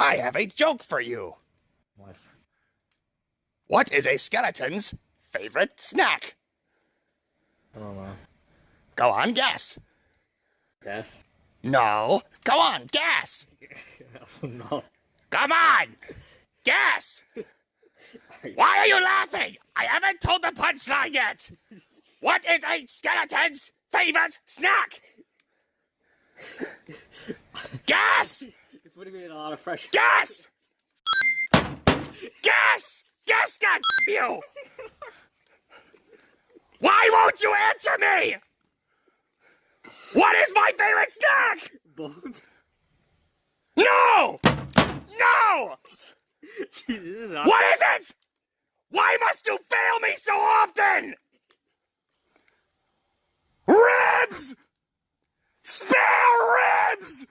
I have a joke for you. What? What is a skeleton's favorite snack? Oh, I don't know. Go on, guess. Death? No. Go on, guess. Oh no. Come on! Guess! Why are you laughing? I haven't told the punchline yet! What is a skeleton's favorite snack? Guess! You're putting me a lot of pressure. Guess! Guess! Guess, God you! Why won't you answer me? What is my favorite snack? Bones? No! No! Jeez, this is What is it? Why must you fail me so often? Ribs! Spare ribs!